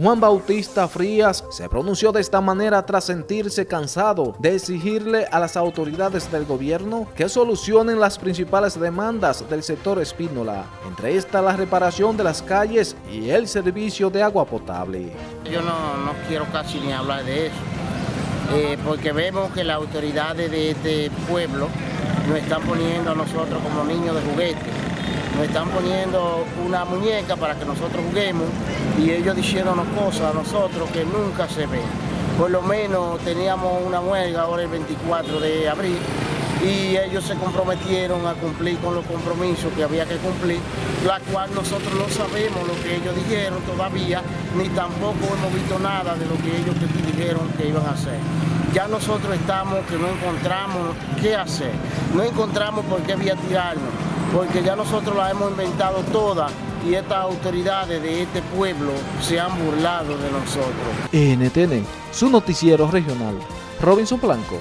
Juan Bautista Frías se pronunció de esta manera tras sentirse cansado de exigirle a las autoridades del gobierno que solucionen las principales demandas del sector Espínola, entre estas la reparación de las calles y el servicio de agua potable. Yo no, quiero casi ni hablar de eso, eh, porque vemos que las autoridades de este pueblo nos están poniendo a nosotros como niños de juguete nos están poniendo una muñeca para que nosotros juguemos y ellos diciéndonos cosas a nosotros que nunca se ven. Por lo menos teníamos una huelga ahora el 24 de abril y ellos se comprometieron a cumplir con los compromisos que había que cumplir, la cual nosotros no sabemos lo que ellos dijeron todavía, ni tampoco hemos visto nada de lo que ellos dijeron que iban a hacer. Ya nosotros estamos que no encontramos qué hacer, no encontramos por qué vía tirarnos porque ya nosotros la hemos inventado toda y estas autoridades de este pueblo se han burlado de nosotros. NTN, su noticiero regional, Robinson Blanco.